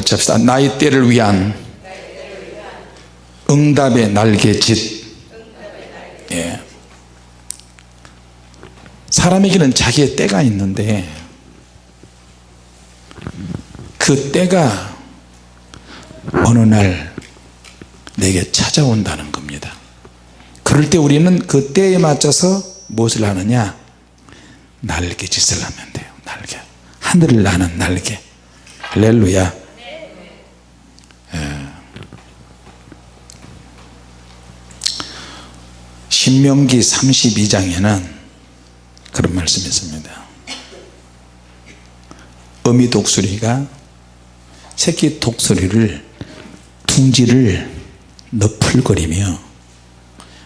같이 합시다. 나의 때를 위한 응답의 날개짓. 예. 사람에게는 자기의 때가 있는데 그 때가 어느 날 내게 찾아온다는 겁니다. 그럴 때 우리는 그 때에 맞춰서 무엇을 하느냐? 날개짓을 하면 돼요. 날개. 하늘을 나는 날개. 할렐루야 신명기 32장에는 그런 말씀이 있습니다. 어미 독수리가 새끼 독수리를 둥지를 너풀거리며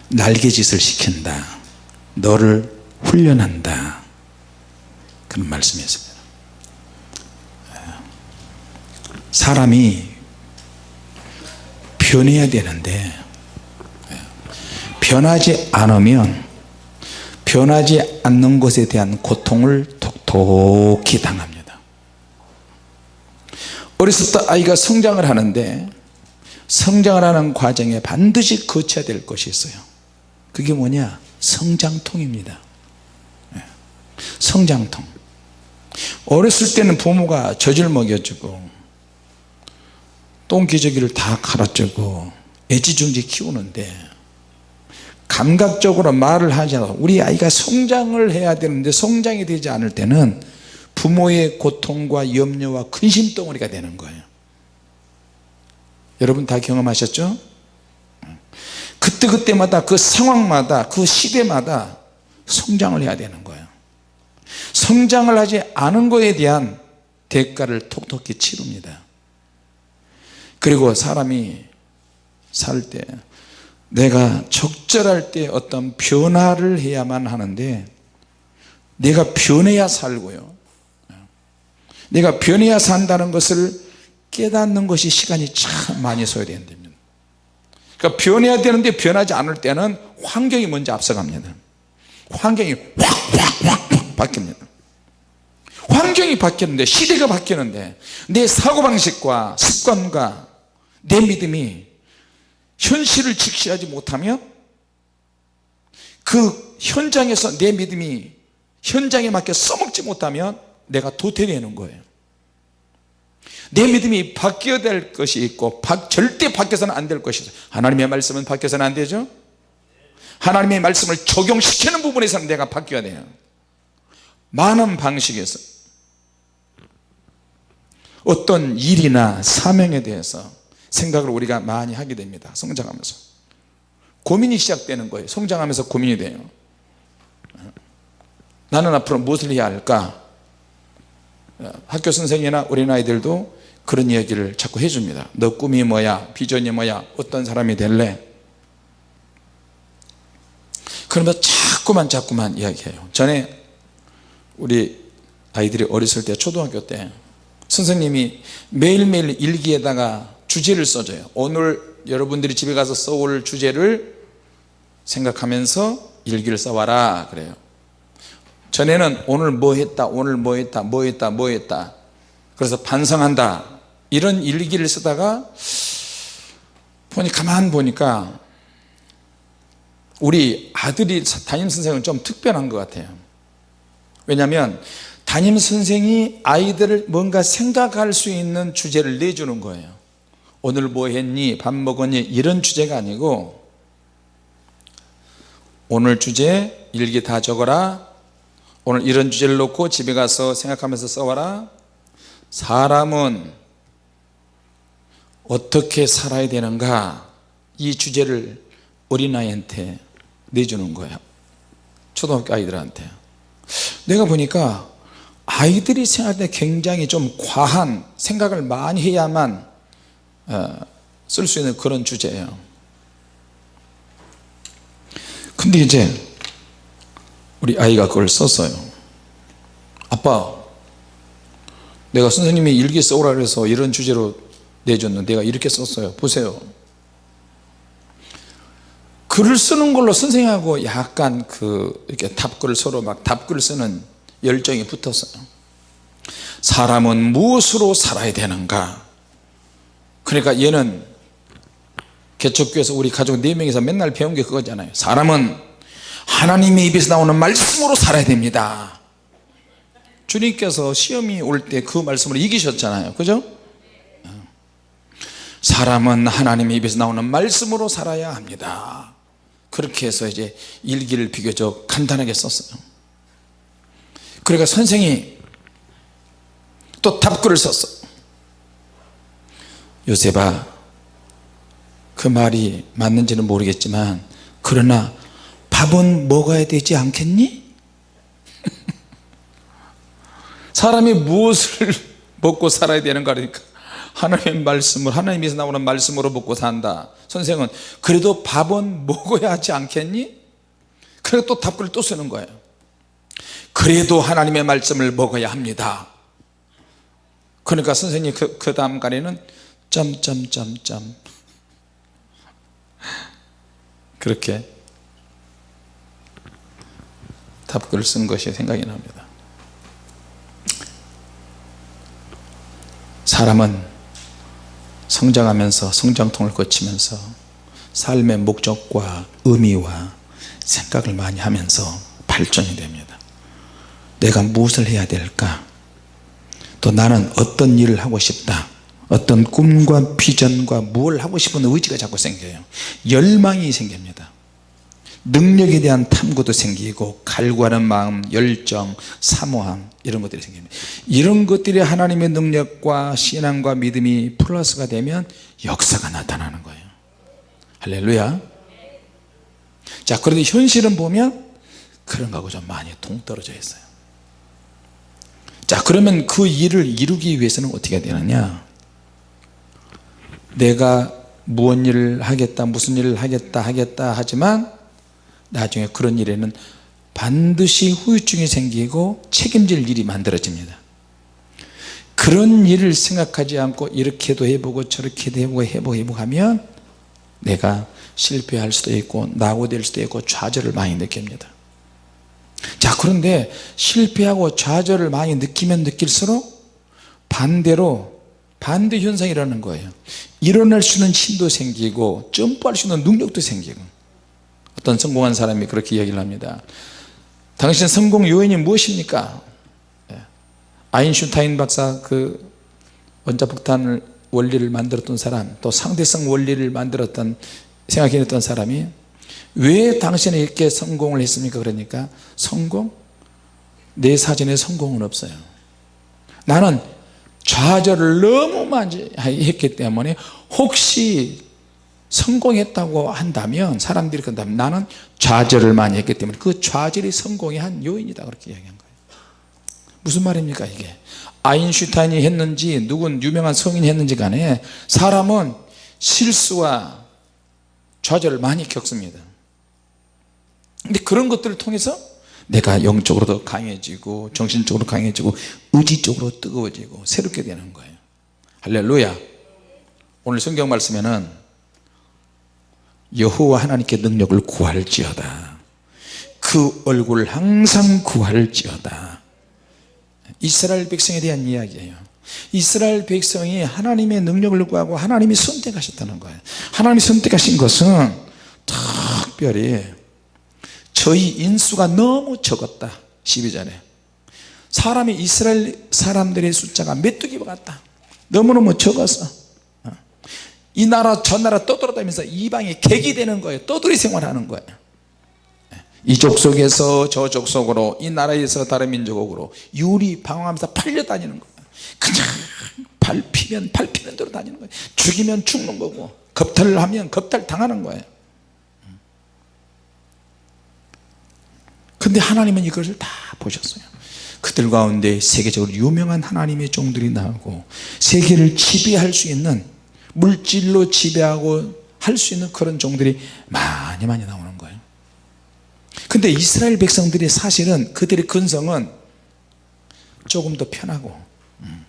날개짓을 시킨다. 너를 훈련한다. 그런 말씀이 있습니다. 사람이 변해야 되는데 변하지 않으면 변하지 않는 것에 대한 고통을 톡톡히 당합니다. 어렸을 때 아이가 성장을 하는데 성장을 하는 과정에 반드시 거쳐야 될 것이 있어요. 그게 뭐냐? 성장통입니다. 예. 성장통. 어렸을 때는 부모가 젖을 먹여주고 똥기저귀를 다 갈아주고 애지중지 키우는데 감각적으로 말을 하지 않아 우리 아이가 성장을 해야 되는데 성장이 되지 않을 때는 부모의 고통과 염려와 근심 덩어리가 되는 거예요. 여러분 다 경험하셨죠? 그때그때마다 그 상황마다 그 시대마다 성장을 해야 되는 거예요. 성장을 하지 않은 것에 대한 대가를 톡톡히 치릅니다. 그리고 사람이 살 때 내가 적절할 때 어떤 변화를 해야만 하는데 내가 변해야 살고요. 내가 변해야 산다는 것을 깨닫는 것이 시간이 참 많이 소요된답니다 그러니까 변해야 되는데 변하지 않을 때는 환경이 먼저 앞서갑니다. 환경이 확확확 바뀝니다. 환경이 바뀌는데 시대가 바뀌는데 내 사고방식과 습관과 내 믿음이 현실을 직시하지 못하면 그 현장에서 내 믿음이 현장에 맞게 써먹지 못하면 내가 도태되는 거예요. 내 믿음이 바뀌어야 될 것이 있고 절대 바뀌어서는 안 될 것이 있어요. 하나님의 말씀은 바뀌어서는 안 되죠? 하나님의 말씀을 적용시키는 부분에서는 내가 바뀌어야 돼요. 많은 방식에서 어떤 일이나 사명에 대해서 생각을 우리가 많이 하게 됩니다. 성장하면서. 고민이 시작되는 거예요. 성장하면서 고민이 돼요. 나는 앞으로 무엇을 해야 할까? 학교 선생이나 어린아이들도 그런 이야기를 자꾸 해줍니다. 너 꿈이 뭐야? 비전이 뭐야? 어떤 사람이 될래? 그러면 자꾸만 자꾸만 이야기해요. 전에 우리 아이들이 어렸을 때 초등학교 때 선생님이 매일매일 일기에다가 주제를 써줘요. 오늘 여러분들이 집에 가서 써올 주제를 생각하면서 일기를 써와라 그래요. 전에는 오늘 뭐 했다 오늘 뭐 했다 뭐 했다 뭐 했다. 그래서 반성한다. 이런 일기를 쓰다가 보니 가만 보니까 우리 아들이 담임선생은 좀 특별한 것 같아요. 왜냐하면 담임선생이 아이들을 뭔가 생각할 수 있는 주제를 내주는 거예요 오늘 뭐 했니? 밥 먹었니? 이런 주제가 아니고 오늘 주제 일기 다 적어라. 오늘 이런 주제를 놓고 집에 가서 생각하면서 써와라. 사람은 어떻게 살아야 되는가? 이 주제를 어린아이한테 내주는 거예요. 초등학교 아이들한테. 내가 보니까 아이들이 생각할 때 굉장히 좀 과한 생각을 많이 해야만 어, 쓸 수 있는 그런 주제예요. 근데 이제 우리 아이가 그걸 썼어요. 아빠 내가 선생님이 일기 써오라 그래서 이런 주제로 내줬는데 내가 이렇게 썼어요. 보세요. 글을 쓰는 걸로 선생님하고 약간 그 이렇게 답글 서로 막 답글 쓰는 열정이 붙었어요. 사람은 무엇으로 살아야 되는가 그러니까 얘는 개척교에서 우리 가족 4명이서 맨날 배운 게 그거잖아요. 사람은 하나님의 입에서 나오는 말씀으로 살아야 됩니다. 주님께서 시험이 올 때 그 말씀으로 이기셨잖아요. 그죠? 사람은 하나님의 입에서 나오는 말씀으로 살아야 합니다. 그렇게 해서 이제 일기를 비교적 간단하게 썼어요. 그러니까 선생이 또 답글을 썼어 요셉아 그 말이 맞는지는 모르겠지만 그러나 밥은 먹어야 되지 않겠니? 사람이 무엇을 먹고 살아야 되는가 그러니까 하나님의 말씀을 하나님에서 나오는 말씀으로 먹고 산다 선생은 그래도 밥은 먹어야 하지 않겠니? 그래서 또 답글을 또 쓰는 거예요 그래도 하나님의 말씀을 먹어야 합니다 그러니까 선생님 그, 그 다음 간에는 점점점점. 그렇게 답글을 쓴 것이 생각이 납니다. 사람은 성장하면서 성장통을 거치면서 삶의 목적과 의미와 생각을 많이 하면서 발전이 됩니다. 내가 무엇을 해야 될까? 또 나는 어떤 일을 하고 싶다 어떤 꿈과 비전과 무엇을 하고 싶은 의지가 자꾸 생겨요. 열망이 생깁니다. 능력에 대한 탐구도 생기고 갈구하는 마음 열정 사모함 이런 것들이 생깁니다. 이런 것들이 하나님의 능력과 신앙과 믿음이 플러스가 되면 역사가 나타나는 거예요. 할렐루야. 자 그런데 현실은 보면 그런 거하고 좀 많이 동떨어져 있어요. 자 그러면 그 일을 이루기 위해서는 어떻게 되느냐 내가 무언 일을 하겠다 무슨 일을 하겠다 하겠다 하지만 나중에 그런 일에는 반드시 후유증이 생기고 책임질 일이 만들어집니다. 그런 일을 생각하지 않고 이렇게도 해보고 저렇게도 해보고 해보고 해보고 하면 내가 실패할 수도 있고 낙오될 수도 있고 좌절을 많이 느낍니다. 자 그런데 실패하고 좌절을 많이 느끼면 느낄수록 반대로 반대 현상이 일어나는 거예요. 일어날 수 있는 힘도 생기고 점프할 수 있는 능력도 생기고. 어떤 성공한 사람이 그렇게 이야기를 합니다. 당신 성공 요인이 무엇입니까? 예. 아인슈타인 박사 그 원자폭탄을 원리를 만들었던 사람 또 상대성 원리를 만들었던 생각해냈던 사람이 왜 당신이 이렇게 성공을 했습니까? 그러니까 성공? 내 사전에 성공은 없어요. 나는 좌절을 너무 많이 했기 때문에 혹시 성공했다고 한다면 사람들이 그런다면 나는 좌절을 많이 했기 때문에 그 좌절이 성공의 한 요인이다. 그렇게 이야기한 거예요. 무슨 말입니까 이게? 아인슈타인이 했는지 누군 유명한 성인이 했는지 간에 사람은 실수와 좌절을 많이 겪습니다. 근데 그런 것들을 통해서 내가 영적으로 더 강해지고 정신적으로 강해지고 의지적으로 뜨거워지고 새롭게 되는 거예요. 할렐루야. 오늘 성경 말씀에는 여호와 하나님께 능력을 구할지어다. 그 얼굴을 항상 구할지어다. 이스라엘 백성에 대한 이야기예요. 이스라엘 백성이 하나님의 능력을 구하고 하나님이 선택하셨다는 거예요. 하나님이 선택하신 것은 특별히 저희 인수가 너무 적었다. 12절에. 사람이 이스라엘 사람들의 숫자가 메뚜기와 같다. 너무너무 적어서. 어. 이 나라 저 나라 떠돌아다니면서 이방에 객이 되는 거예요. 떠돌이 생활하는 거예요. 이 족속에서 저 족속으로 이 나라에서 다른 민족으로 유리 방황하면서 팔려다니는 거예요. 그냥 밟히면 밟히는 대로 다니는 거예요. 죽이면 죽는 거고 겁탈을 하면 겁탈 당하는 거예요 근데 하나님은 이것을 다 보셨어요. 그들 가운데 세계적으로 유명한 하나님의 종들이 나오고 세계를 지배할 수 있는 물질로 지배하고 할 수 있는 그런 종들이 많이 많이 나오는 거예요. 근데 이스라엘 백성들이 사실은 그들의 근성은 조금 더 편하고 음,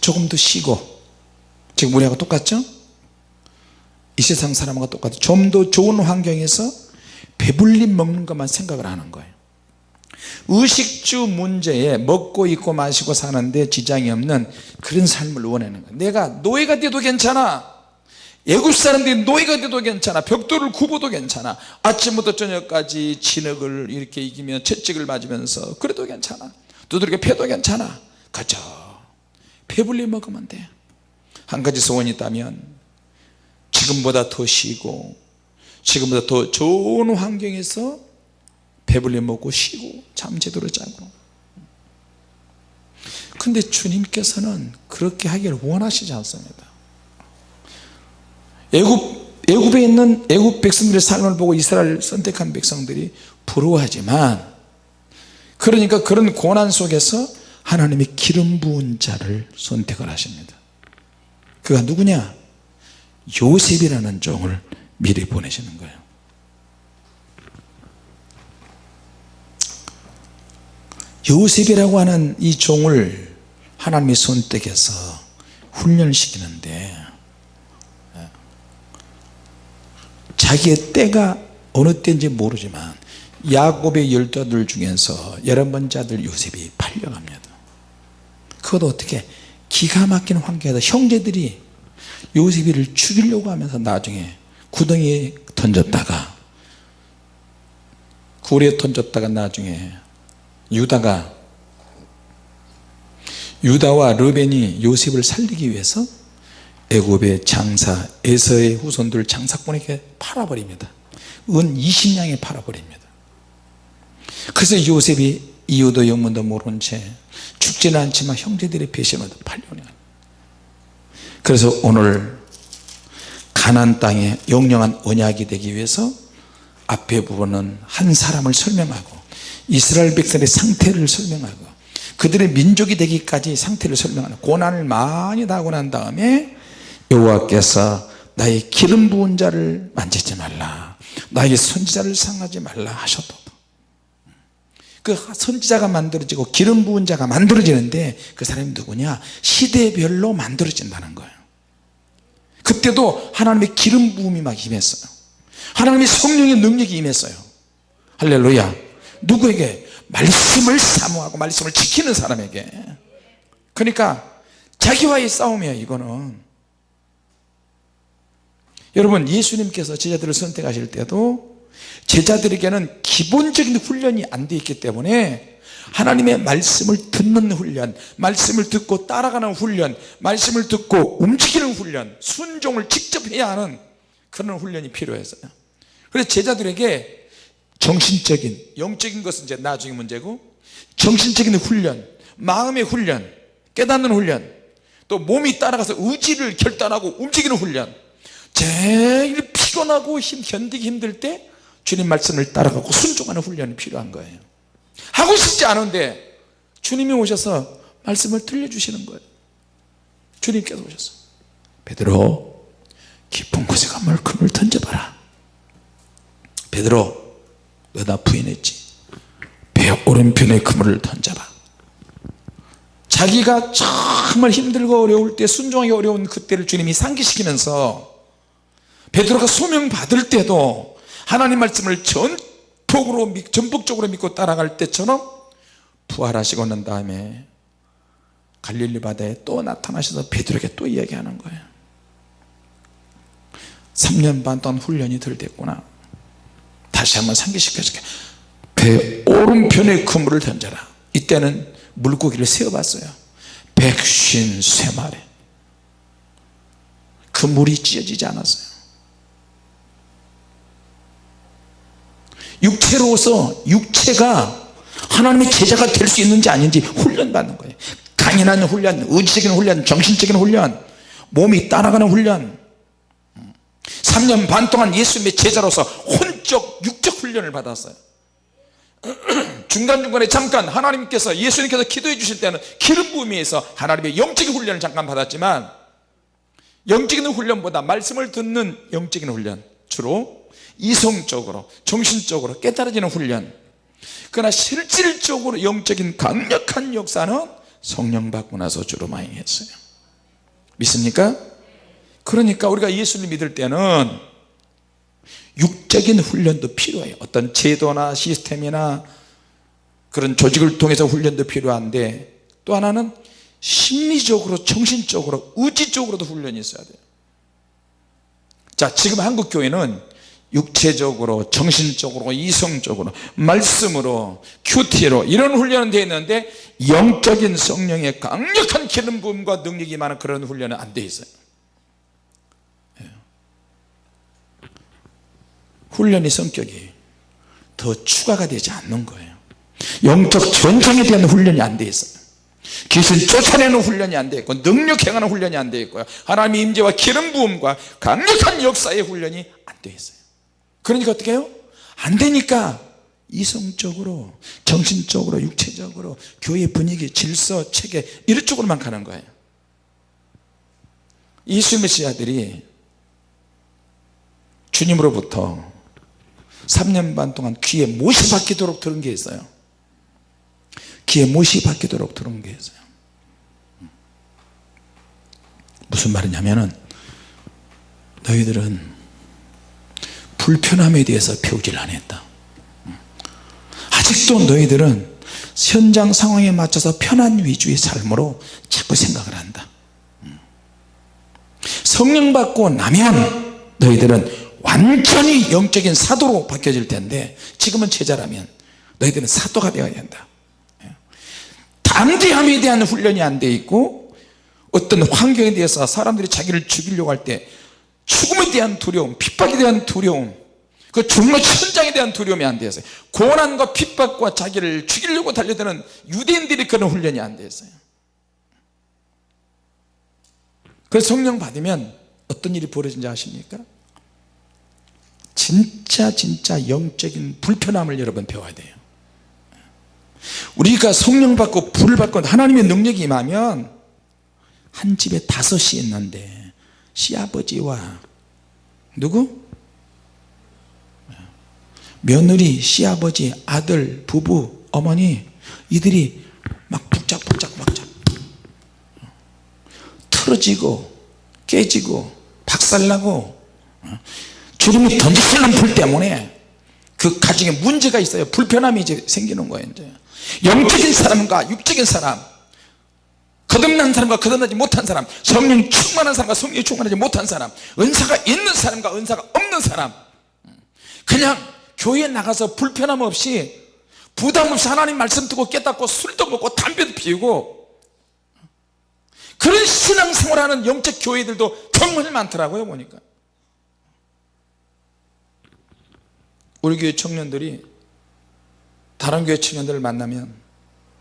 조금 더 쉬고 지금 우리하고 똑같죠? 이 세상 사람과 똑같아. 좀 더 좋은 환경에서 배불리 먹는 것만 생각을 하는 거예요. 의식주 문제에 먹고 입고 마시고 사는데 지장이 없는 그런 삶을 원하는 거예요. 내가 노예가 돼도 괜찮아. 애굽 사람들이 노예가 돼도 괜찮아. 벽돌을 굽어도 괜찮아. 아침부터 저녁까지 진흙을 이렇게 이기며 채찍을 맞으면서 그래도 괜찮아. 두드리게 패도 괜찮아. 그저 배불리 먹으면 돼한 가지 소원이 있다면 지금보다 더 쉬고 지금보다 더 좋은 환경에서 배불리 먹고 쉬고 잠 제대로 자고. 근데 주님께서는 그렇게 하기를 원하시지 않습니다. 애굽 애굽에 있는 애굽 백성들의 삶을 보고 이스라엘 선택한 백성들이 부러워하지만 그러니까 그런 고난 속에서 하나님이 기름 부은 자를 선택을 하십니다. 그가 누구냐? 요셉이라는 종을 미리 보내시는 거예요. 요셉이라고 하는 이 종을 하나님이 선택해서 훈련시키는데 자기의 때가 어느 때인지 모르지만 야곱의 열두 아들 중에서 열한 번째 아들 요셉이 팔려갑니다. 그것도 어떻게 기가 막힌 환경에서 형제들이 요셉이를 죽이려고 하면서 나중에 구덩이에 던졌다가 굴에 던졌다가 나중에 유다가 유다와 르벤이 요셉을 살리기 위해서 애굽의 장사 에서의 후손들 장사꾼에게 팔아버립니다. 은 20냥에 팔아버립니다. 그래서 요셉이 이유도 영문도 모른 채 죽지는 않지만 형제들의 배신으로 팔려내 그래서 오늘 가난 땅에 영영한 언약이 되기 위해서 앞에 부분은 한 사람을 설명하고 이스라엘 백성의 상태를 설명하고 그들의 민족이 되기까지 상태를 설명하는 고난을 많이 당하고 난 다음에 여호와께서 나의 기름 부은 자를 만지지 말라. 나의 선지자를 상하지 말라 하셔도. 그 선지자가 만들어지고 기름 부은 자가 만들어지는데 그 사람이 누구냐? 시대별로 만들어진다는 거예요 그때도 하나님의 기름 부음이 막 임했어요. 하나님의 성령의 능력이 임했어요. 할렐루야. 누구에게? 말씀을 사모하고 말씀을 지키는 사람에게. 그러니까 자기와의 싸움이에요 이거는. 여러분 예수님께서 제자들을 선택하실 때도 제자들에게는 기본적인 훈련이 안 돼 있기 때문에 하나님의 말씀을 듣는 훈련 말씀을 듣고 따라가는 훈련 말씀을 듣고 움직이는 훈련 순종을 직접 해야 하는 그런 훈련이 필요했어요. 그래서 제자들에게 정신적인 영적인 것은 이제 나중에 문제고 정신적인 훈련 마음의 훈련 깨닫는 훈련 또 몸이 따라가서 의지를 결단하고 움직이는 훈련 제일 피곤하고 힘 견디기 힘들 때 주님 말씀을 따라가고 순종하는 훈련이 필요한 거예요 하고 싶지 않은데 주님이 오셔서 말씀을 들려주시는 거예요. 주님께서 오셔서. 베드로 깊은 곳에 가물 금을 던져봐라. 베드로 너나 부인했지? 배 오른편에 그물을 던져봐. 자기가 정말 힘들고 어려울 때 순종하기 어려운 그때를 주님이 상기시키면서 베드로가 소명 받을 때도 하나님 말씀을 전 폭으로 전폭적으로 믿고 따라갈 때처럼 부활하시고 난 다음에 갈릴리 바다에 또 나타나셔서 베드로에게 또 이야기하는 거예요. 3년 반 동안 훈련이 덜 됐구나. 다시 한번 상기시켜줄게. 배 오른편에 그물을 던져라. 이때는 물고기를 세어봤어요. 백쉰 세 마리. 그 물이 찢어지지 않았어요 육체로서 육체가 하나님의 제자가 될 수 있는지 아닌지 훈련받는 거예요. 강인한 훈련 의지적인 훈련 정신적인 훈련 몸이 따라가는 훈련. 3년 반 동안 예수님의 제자로서 혼적 육적 훈련을 받았어요. 중간중간에 잠깐 하나님께서 예수님께서 기도해 주실 때는 기름 부음에서 하나님의 영적인 훈련을 잠깐 받았지만 영적인 훈련보다 말씀을 듣는 영적인 훈련 주로 이성적으로 정신적으로 깨달아지는 훈련. 그러나 실질적으로 영적인 강력한 역사는 성령 받고 나서 주로 많이 했어요. 믿습니까? 그러니까 우리가 예수를 믿을 때는 육적인 훈련도 필요해요. 어떤 제도나 시스템이나 그런 조직을 통해서 훈련도 필요한데 또 하나는 심리적으로 정신적으로 의지적으로도 훈련이 있어야 돼요. 자 지금 한국 교회는 육체적으로 정신적으로 이성적으로 말씀으로 큐티로 이런 훈련은 되어 있는데 영적인 성령의 강력한 기름 부음과 능력이 많은 그런 훈련은 안 되어 있어요. 예. 훈련의 성격이 더 추가가 되지 않는 거예요. 영적 전쟁에 대한 훈련이 안 되어 있어요. 귀신 쫓아내는 훈련이 안 되어 있고 능력 행하는 훈련이 안 되어 있고요. 하나님의 임재와 기름 부음과 강력한 역사의 훈련이 안 되어 있어요 그러니까 어떻게 해요? 안 되니까 이성적으로 정신적으로 육체적으로 교회 분위기 질서 체계 이런 쪽으로만 가는 거예요. 이수 메시아들이 주님으로부터 3년 반 동안 귀에 못이 박히도록 들은 게 있어요. 귀에 못이 박히도록 들은 게 있어요. 무슨 말이냐면은 너희들은 불편함에 대해서 배우질 않았다. 아직도 너희들은 현장 상황에 맞춰서 편한 위주의 삶으로 자꾸 생각을 한다. 성령 받고 나면 너희들은 완전히 영적인 사도로 바뀌어질 텐데 지금은 제자라면 너희들은 사도가 되어야 한다. 담대함에 대한 훈련이 안 돼 있고 어떤 환경에 대해서 사람들이 자기를 죽이려고 할 때 죽음에 대한 두려움 핍박에 대한 두려움 그 죽는 현장에 대한 두려움이 안 되었어요. 고난과 핍박과 자기를 죽이려고 달려드는 유대인들이 그런 훈련이 안 되었어요. 그래서 성령 받으면 어떤 일이 벌어진지 아십니까? 진짜 진짜 영적인 불편함을 여러분 배워야 돼요. 우리가 성령 받고 불을 받고 하나님의 능력이 임하면 한 집에 다섯이 있는데 시아버지와 누구? 며느리, 시아버지, 아들, 부부, 어머니 이들이 막 북적북적 막자 틀어지고 깨지고 박살나고 주름이 던지는 불 때문에 그 가정에 문제가 있어요. 불편함이 이제 생기는 거예요 이제. 영적인 사람과 육적인 사람 거듭난 사람과 거듭나지 못한 사람 성령 충만한 사람과 성령 충만하지 못한 사람 은사가 있는 사람과 은사가 없는 사람. 그냥 교회에 나가서 불편함 없이 부담 없이 하나님 말씀 듣고 깨닫고 술도 먹고 담배도 피우고 그런 신앙생활하는 영적 교회들도 정말 많더라고요 보니까. 우리 교회 청년들이 다른 교회 청년들을 만나면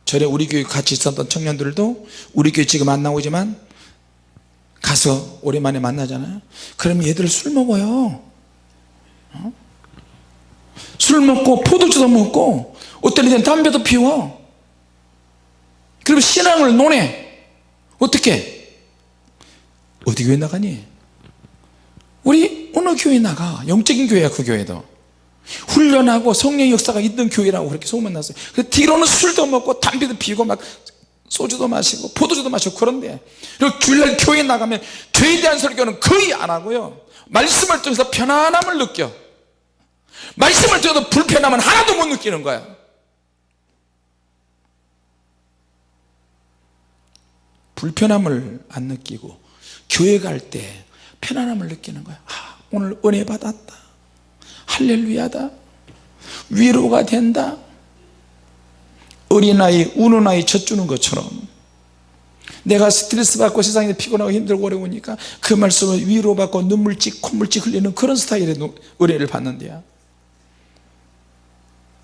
전에 우리 교회 같이 있었던 청년들도 우리 교회 지금 안 나오지만 가서 오랜만에 만나잖아요. 그럼 얘들 술 먹어요. 어? 술 먹고 포도주도 먹고 어떤 이들은 담배도 피워. 그리고 신앙을 논해. 어떻게? 어디 교회 나가니? 우리 어느 교회 나가? 영적인 교회야 그 교회도 훈련하고 성령 역사가 있는 교회라고 그렇게 소문났어요. 그 뒤로는 술도 먹고 담배도 피우고 막 소주도 마시고 포도주도 마시고 그런데 그리고 주일날 교회 나가면 죄에 대한 설교는 거의 안 하고요. 말씀을 통해서 편안함을 느껴. 말씀을 들어도 불편함은 하나도 못 느끼는 거야. 불편함을 안 느끼고 교회 갈 때 편안함을 느끼는 거야. 아, 오늘 은혜 받았다 할렐루야다. 위로가 된다. 어린아이 우는 아이 젖주는 것처럼 내가 스트레스 받고 세상에 피곤하고 힘들고 어려우니까 그 말씀을 위로받고 눈물찍 콧물찍 흘리는 그런 스타일의 은혜를 받는데요.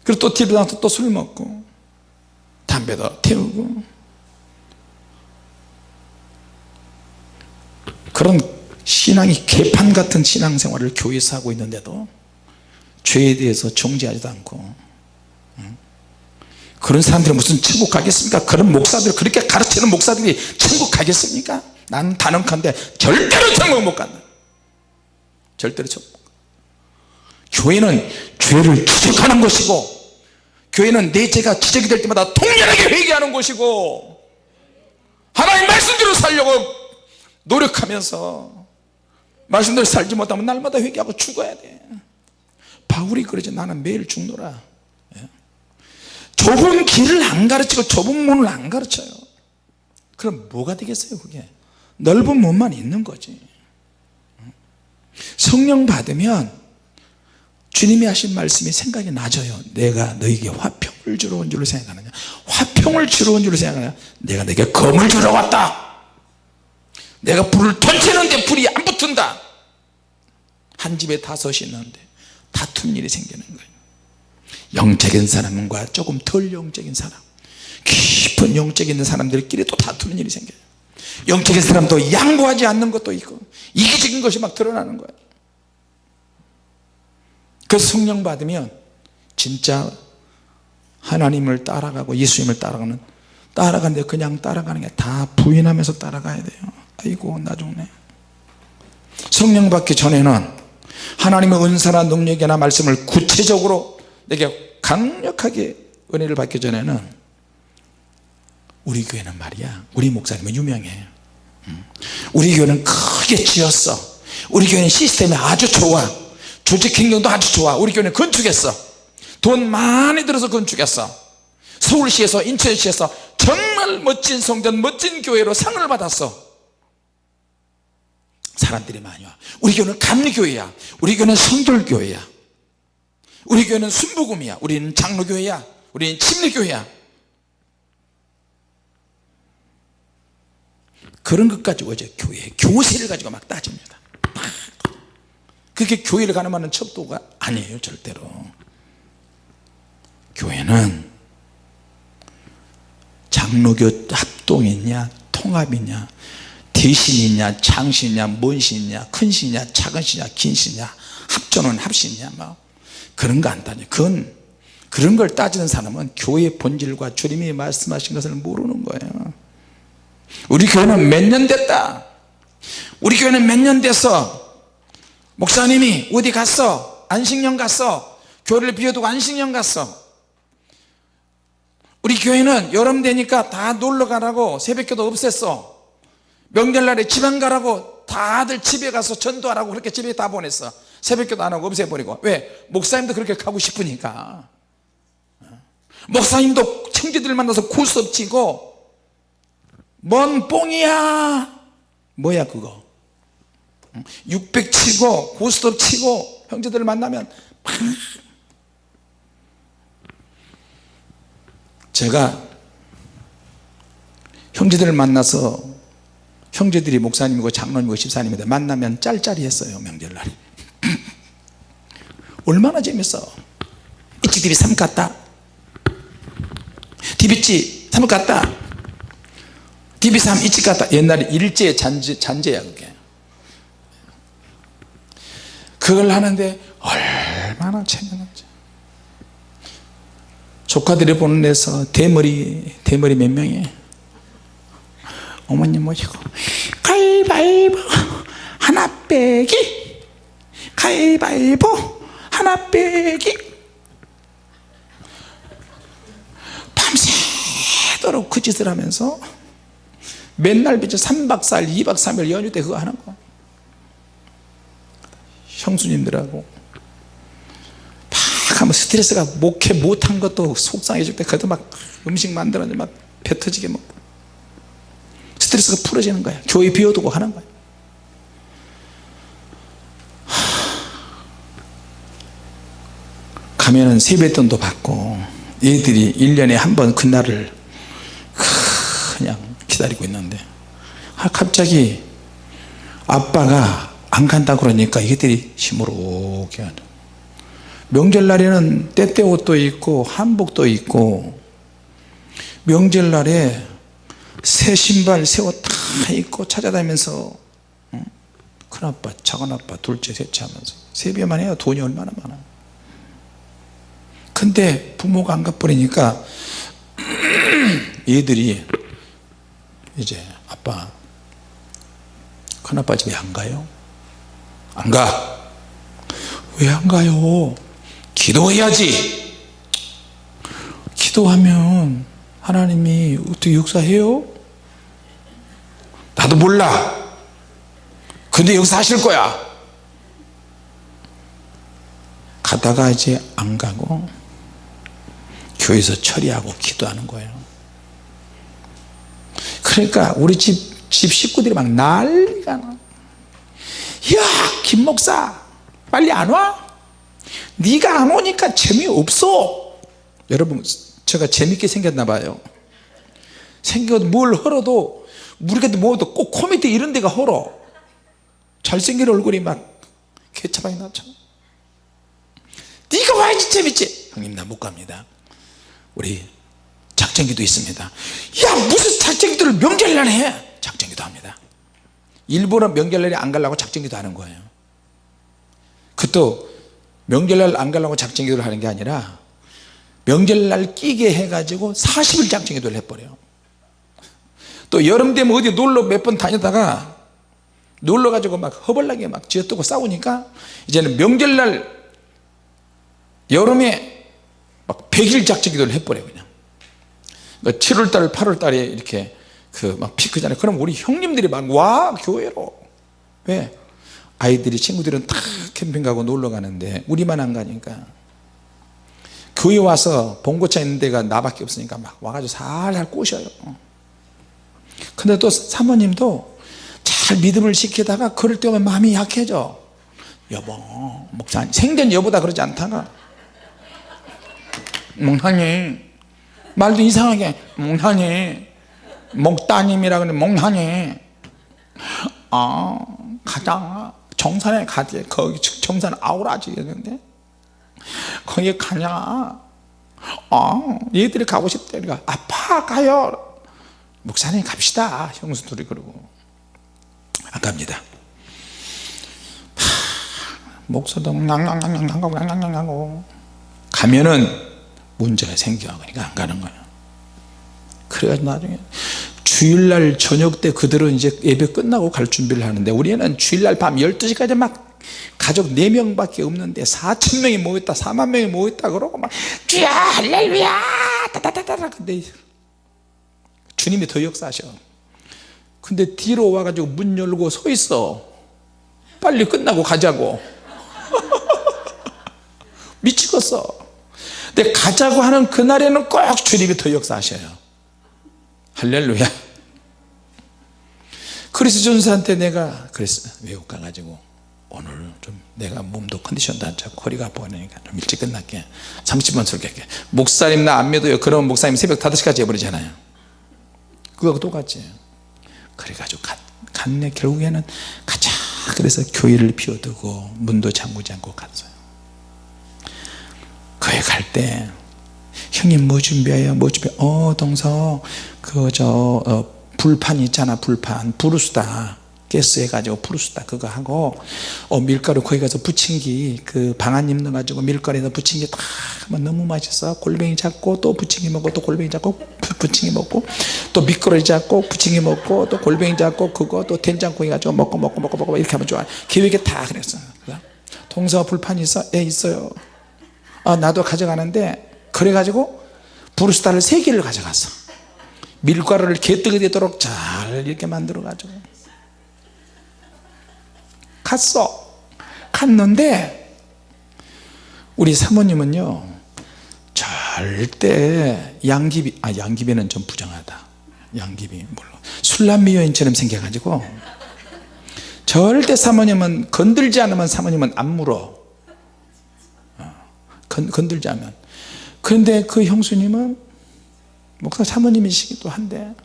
그리고 또 뒤로 나서 또 술 먹고 담배도 태우고 그런 신앙이 개판 같은 신앙생활을 교회에서 하고 있는데도 죄에 대해서 정지하지도 않고 그런 사람들은 무슨 천국 가겠습니까? 그런 목사들 그렇게 가르치는 목사들이 천국 가겠습니까? 나는 단언컨대 절대로 천국 못 간다. 절대로 천국. 교회는 죄를 지적하는 것이고 교회는 내 죄가 지적이 될 때마다 통렬하게 회개하는 곳이고 하나님 말씀대로 살려고 노력하면서 말씀대로 살지 못하면 날마다 회개하고 죽어야 돼 바울이 그러지 나는 매일 죽노라. 예. 좁은 길을 안 가르치고 좁은 문을 안 가르쳐요. 그럼 뭐가 되겠어요 그게? 넓은 문만 있는 거지. 성령 받으면 주님이 하신 말씀이 생각이 나져요. 내가 너에게 화평을 주러 온 줄로 생각하느냐? 화평을 주러 온 줄로 생각하느냐? 내가 너에게 검을 주러 왔다. 내가 불을 던지는데 불이 안 붙은다. 한 집에 다섯이 있는데 다투는 일이 생기는 거예요. 영적인 사람과 조금 덜 영적인 사람 깊은 영적 있는 사람들끼리 또 다투는 일이 생겨요. 영적인 사람도 양보하지 않는 것도 있고 이기적인 것이 막 드러나는 거예요. 그 성령 받으면 진짜 하나님을 따라가고 예수님을 따라가는 따라가는데 그냥 따라가는 게 다 부인하면서 따라가야 돼요. 아이고 나 죽네 성령 받기 전에는 하나님의 은사나 능력이나 말씀을 구체적으로 내게 강력하게 은혜를 받기 전에는 우리 교회는 말이야 우리 목사님은 유명해. 음. 우리 교회는 크게 지었어. 우리 교회는 시스템이 아주 좋아. 조직 행정도 아주 좋아. 우리 교회는 건축했어. 돈 많이 들어서 건축했어. 서울시에서 인천시에서 정말 멋진 성전 멋진 교회로 상을 받았어 사람들이 많이 와. 우리 교회는 감리교회야. 우리 교회는 성결교회야. 우리 교회는 순복음이야. 우리는 장로교회야. 우리는 침례교회야. 그런 것 가지고 이제 교회 교세를 가지고 막 따집니다. 그게 교회를 가늠하는 척도가 아니에요 절대로. 교회는 장로교 합동이냐 통합이냐 대신이냐 장신이냐 뭔 신이냐 큰 신이냐 작은 신이냐 긴 신이냐 합전은 합신이냐 뭐 그런 거 안 따져 그건 그런 걸 따지는 사람은 교회의 본질과 주님이 말씀하신 것을 모르는 거예요. 우리 교회는 몇 년 됐다? 우리 교회는 몇 년 됐어 목사님이 어디 갔어? 안식년 갔어? 교회를 비워두고 안식년 갔어? 우리 교회는 여름 되니까 다 놀러 가라고 새벽기도 없앴어 명절날에 지방 가라고 다들 집에 가서 전도하라고 그렇게 집에 다 보냈어. 새벽기도 안 하고 없애버리고. 왜? 목사님도 그렇게 가고 싶으니까. 목사님도 청지들 만나서 고스톱 치고 뭔 뽕이야? 뭐야 그거? 600 치고 고스톱 치고 형제들을 만나면 제가 형제들을 만나서 형제들이 목사님이고 장로님이고 집사님인데 만나면 짤짤이 했어요 명절날. 얼마나 재밌어. 이치 TV 3 갔다. TV치 3 갔다. TV3 이치 갔다. 옛날에 일제 잔재, 잔재야 그게. 그걸 하는데 얼마나 재밌는지. 조카들이 보는 데서 대머리 대머리 몇 명이 어머님 모시고 가위바위보 하나 빼기. 가위바위보 하나 빼기. 밤새도록 그 짓을 하면서 맨날 비쳐 3박 4일 2박 3일 연휴 때 그거 하는 거. 형수님들하고 막 하면 스트레스가 목회 못한 것도 속상해질 때 그래도 막 음식 만들었는데 막 뱉어지게 먹고 스트레스가 풀어지는 거야 교회 비워두고 하는 거야 가면은 세뱃돈도 받고 얘들이 1년에 한 번 그날을 그냥 기다리고 있는데 아, 갑자기 아빠가 안 간다 그러니까 이것들이 시무룩해 하죠 명절날에는 때때 옷도 있고 한복도 있고 명절날에 새 신발 새 옷 다 입고 찾아다니면서 큰아빠 작은아빠 둘째 셋째 하면서 세배만 해요 돈이 얼마나 많아 근데 부모가 안 가버리니까 얘들이 이제 아빠 큰아빠 집에 안 가요? 안 가. 왜 안 가요? 기도해야지. 기도하면 하나님이 어떻게 역사해요? 나도 몰라. 근데 역사하실 거야. 가다가 이제 안 가고 교회에서 처리하고 기도하는 거예요 그러니까 우리 집, 집 식구들이 막 난리가 나 야, 김 목사 빨리 안 와? 네가 안 오니까 재미없어 여러분 제가 재밌게 생겼나 봐요 생겨도 뭘 헐어도 우리가 뭐도 꼭 코미디 이런 데가 헐어 잘생긴 얼굴이 막 개차방이 나죠 네가 와야지 재밌지? 형님 나 못 갑니다. 우리 작전기도 있습니다. 야 무슨 작전기도를 명절날 해? 작전기도 합니다. 일부러 명절날에 안 가려고 작전기도 하는 거예요. 그것도 명절날 안 가려고 작전기도를 하는 게 아니라 명절날 끼게 해가지고 40일 작전기도를 해버려요 또 여름 되면 어디 놀러 몇 번 다니다가 놀러 가지고 막 허벌나게 막 쥐어뜯고 싸우니까 이제는 명절날 여름에 막 100일 작전 기도를 해버려요 그냥. 7월달 8월달에 이렇게 그 막 피크잖아요. 그럼 우리 형님들이 막 와 교회로. 왜? 아이들이 친구들은 다 캠핑 가고 놀러 가는데 우리만 안 가니까. 교회 와서 봉고차 있는 데가 나밖에 없으니까 막 와가지고 살살 꼬셔요 근데 또 사모님도 잘 믿음을 지키다가 그럴 때 오면 마음이 약해져. 여보 목사님 생전 여보다 그러지 않다가. 목사님 말도 이상하게 목사님 목따님이라 그러는 목사님. 아 가자. 정산에 가지. 거기 정산 아우라지 있는데. 거기 가냐? 아 얘들이 가고 싶대. 그러니까 아파 가요 목사님 갑시다. 형수 둘이 그러고. 안 갑니다. 목사동 낭낭낭낭낭낭낭낭 가면은 문제가 생겨 그러니까 안 가는 거예요. 그래가 나중에 주일날 저녁 때 그들은 이제 예배 끝나고 갈 준비를 하는데 우리는 주일날 밤 12시까지 막 가족 4명 밖에 없는데 4천명이 모였다 4만명이 모였다 그러고 막 주야 할렐루야! 따다다다다. 근데 주님이 더 역사하셔. 근데 뒤로 와가지고 문 열고 서 있어. 빨리 끝나고 가자고. 미치겠어. 근데 가자고 하는 그날에는 꼭 주님이 더 역사하셔요. 할렐루야. 그리스 전사한테 내가 그랬어 외국 가가지고 오늘 좀 내가 몸도 컨디션도 안 좋고 허리가 아프니까 좀 일찍 끝날게. 30분 설교할게. 목사님 나 안 믿어요. 그러면 목사님 새벽 5시까지 해버리잖아요 그거 똑같지. 그래가지고 갔, 갔네. 결국에는 가자 그래서 교회를 비워두고 문도 잠그지 않고 갔어요. 거기 갈때 형님 뭐 준비해요? 뭐 준비해 어 동서 그저 어, 불판 있잖아 불판. 부르스다 가스 해가지고 부르스다 그거 하고. 어, 밀가루 거기 가서 부침기 그 방아잎 넣어가지고 밀가루에다 부침기 다 너무 맛있어. 골뱅이 잡고 또 부침기 먹고 또 골뱅이 잡고 부침기 먹고 또 미끄러지 잡고 부침기 먹고 또 골뱅이 잡고 그거 또 된장국이 가지고 먹고 먹고 먹고 먹고 이렇게 하면 좋아. 계획에 다 그랬어. 동서 불판 있어? 예 있어요. 아 나도 가져가는데 그래가지고 부르스다를 세 개를 가져갔어. 밀가루를 개뜨게 되도록 잘 이렇게 만들어 가지고 갔어. 갔는데 우리 사모님은요 절대 양귀비 아 양귀비는 좀 부정하다. 양귀비 물론. 술람미 여인처럼 생겨가지고. 절대 사모님은 건들지 않으면 사모님은 안 물어. 어, 건, 건들지 않으면. 그런데 그 형수님은 목사 사모님이시기도 한데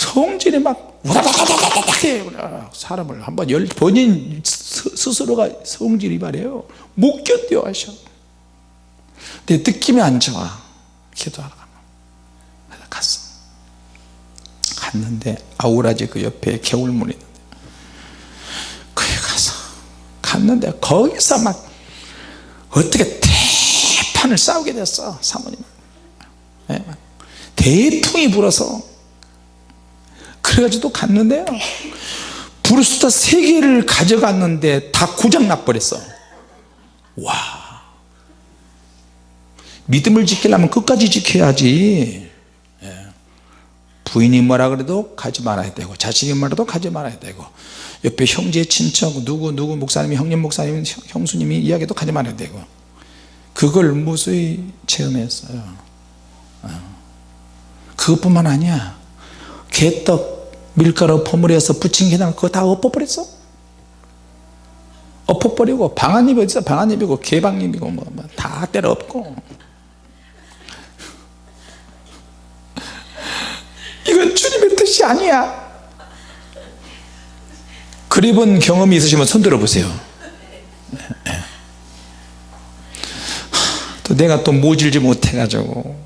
성질이 막 우다다다다닥 해요 사람을 한번 열 본인 스스로가 성질이 말이에요. 못 견뎌 하셔. 내 느낌이 안 좋아. 기도하러 가면 갔어. 갔는데 아우라지 그 옆에 개울물이 있는데 거기 가서 갔는데 거기서 막 어떻게 대판을 싸우게 됐어 사모님. 네. 대풍이 불어서 그래가지고 또 갔는데요. 브루스타 세 개를 가져갔는데 다 고장 나 버렸어. 와. 믿음을 지키려면 끝까지 지켜야지. 예. 부인이 뭐라 그래도 가지 말아야 되고 자식이 뭐라도 가지 말아야 되고 옆에 형제 친척 누구 누구 목사님이 형님 목사님 형수님이 이야기도 가지 말아야 되고 그걸 무수히 체험했어요. 어. 그것뿐만 아니야 개떡 밀가루 버무려서 부친 게장 그거 다 엎어버렸어? 엎어버리고 방아잎이 어디서 방아잎이고 개방잎이고 뭐 다 때려 엎고. 이건 주님의 뜻이 아니야. 그립은 경험이 있으시면 손 들어보세요. 또 내가 또 모질지 못해가지고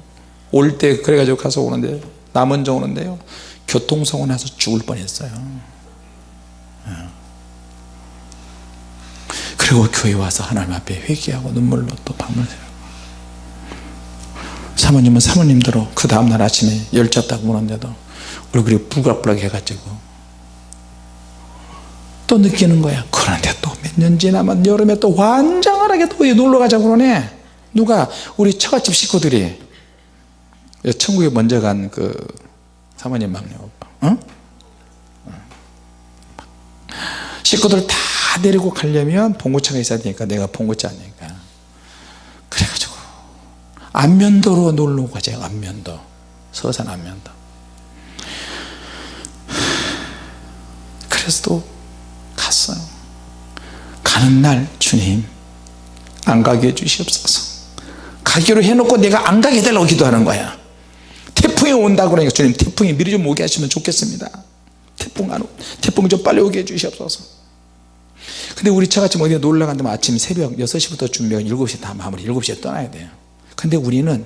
올 때 그래가지고 가서 오는데 남원정 오는데요 교통사고 나서 죽을 뻔했어요. 그리고 교회 와서 하나님 앞에 회개하고 눈물로 또 밤을 새고. 사모님은 사모님대로 그 다음날 아침에 열차 타고 오는데도 얼굴이 부글부글 해가지고 또 느끼는 거야. 그런데 또 몇 년 지나면 여름에 또 환장하게 또 놀러 가자고 그러네. 누가? 우리 처갓집 식구들이. 천국에 먼저 간그 사모님 막내 오빠 어? 식구들 다 데리고 가려면 봉고차가 있어야 되니까 내가 봉고차 아니니까. 그래가지고 안면도로 놀러 가자 안면도. 서산 안면도. 그래서 또 갔어요. 가는 날 주님 안 가게 해주시옵소서. 가기로 해놓고 내가 안 가게 해달라고 기도하는 거야 태풍이 온다고 그러니까 주님 태풍이 미리 좀 오게 하시면 좋겠습니다. 태풍 안 오, 태풍 좀 빨리 오게 해주시옵소서. 근데 우리 차같이 어디 놀러 간다면 아침 새벽 6시부터 준비하고 7시 다 마무리 7시에 떠나야 돼요. 근데 우리는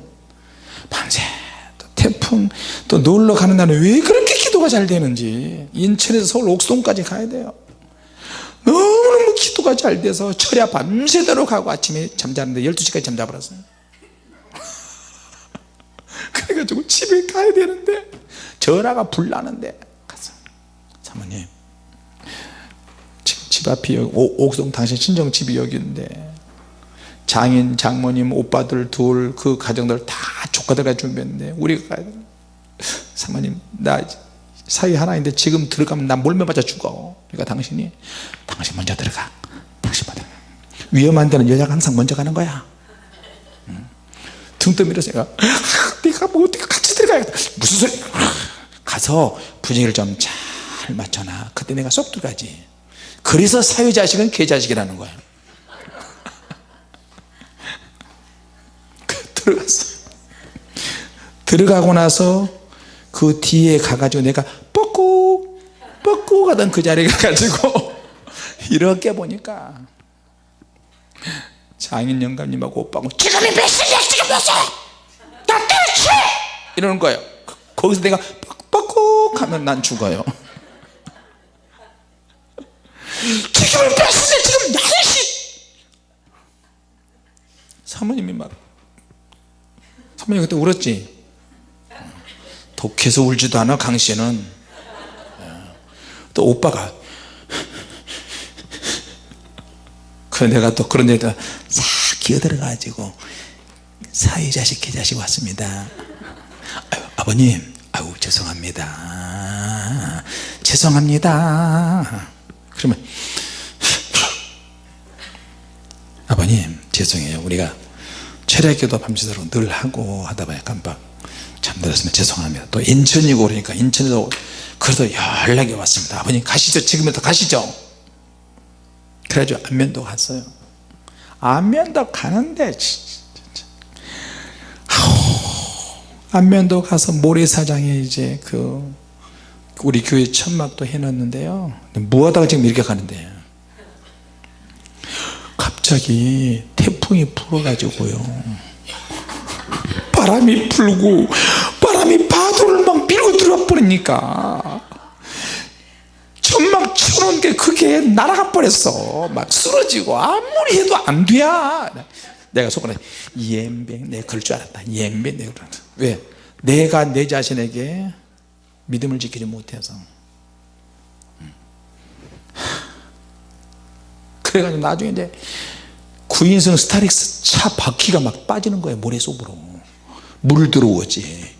밤새 또 태풍 또 놀러 가는 날은 왜 그렇게 기도가 잘 되는지 인천에서 서울 옥송까지 가야 돼요. 너무너무 기도가 잘 돼서 철야 밤새도록 하고 아침에 잠자는데 12시까지 잠자버렸어요 그래가지고 집에 가야 되는데 전화가 불나는데 갔어 사모님 집 앞이 여기 오- 옥성 당신 친정 집이 여기 있는데 장인 장모님 오빠들 둘 그 가정들 다 조카들과 준비했는데 우리가 사모님 나 사위 하나인데 지금 들어가면 나 몰매 맞아 죽어 그러니까 당신이 당신 먼저 들어가 당신 먼저. 위험한 데는 여자가 항상 먼저 가는 거야 응. 등 떠밀어서 내가? 아, 내가 뭐 어떻게 같이 들어가야겠다. 무슨 소리? 가서 분위기를 좀 잘 맞춰놔. 그때 내가 쏙 들어가지. 그래서 사위자식은 개자식이라는 거야. 들어갔어. 들어가고 나서 그 뒤에 가가지고 내가 뻑꾹 뻑꾹 하던 그 자리에 가가지고 이렇게 보니까 장인 영감님하고 오빠하고 지금이 몇 시냐 시? 나 때려치! 이러는 거예요. 거- 거기서 내가 뻑뻑 하면 난 죽어요. 몇 시냐 지금 8시 사모님이 막 사모님 그때 울었지? 독해서 울지도 않아 강씨는. 또 오빠가 그 내가 또 그런 데다 싹 기어들어 가지고 사위자식 계자식 왔습니다. 아유, 아버님 아유 죄송합니다. 죄송합니다. 그러면 아버님 죄송해요. 우리가 철야기도 밤새도록 늘 하고 하다 보니 깜빡 잠들었으면 죄송합니다. 또 인천이고 그러니까 인천에서 그래도 연락이 왔습니다. 아버님 가시죠. 지금부터 가시죠. 그래가지고 안면도 갔어요. 안면도 가는데 안면도 가서 모래사장에 이제 그 우리 교회 천막도 해놨는데요. 뭐하다가 지금 이렇게 가는데? 갑자기 태풍이 불어가지고요. 바람이 불고 바람이 파도를 막 밀고 들어와 버리니까. 천막 쳐놓은 게 그게 날아가 버렸어. 막 쓰러지고 아무리 해도 안 돼. 내가 속으로 이엠뱅 내가 그럴 줄 알았다. 이엠뱅 내가 그럴 줄 알았다. 왜? 내가 내 자신에게 믿음을 지키지 못해서. 음. 그래가지고 나중에 이제 9인승 스타렉스 차 바퀴가 막 빠지는 거예요 모래 속으로. 물 들어오지.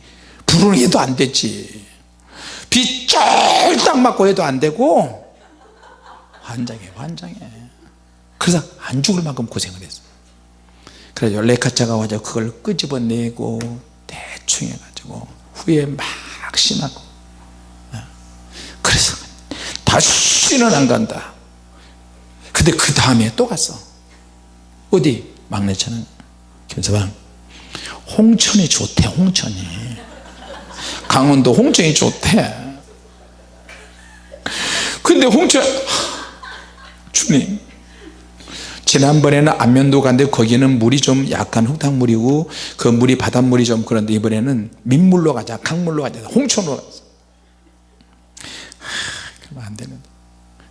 불을 해도 안 됐지. 비 쫄딱 맞고 해도 안 되고. 환장해 환장해. 그래서 안 죽을 만큼 고생을 했어 그래서 레카차가 와서 그걸 끄집어내고 대충 복숭해 가지고 후에 막 심하고. 예. 그래서 다시는 안 간다. 근데 그 다음에 또 갔어. 어디? 막내처는. 김서방. 홍천이 좋대 홍천이. 강원도 홍천이 좋대. 근데 홍천 주님 지난번에는 안면도 갔는데 거기는 물이 좀 약간 흙탕물이고 그 물이 바닷물이 좀 그런데 이번에는 민물로 가자. 강물로 가자. 홍천으로 갔어 그러면 안 되는데.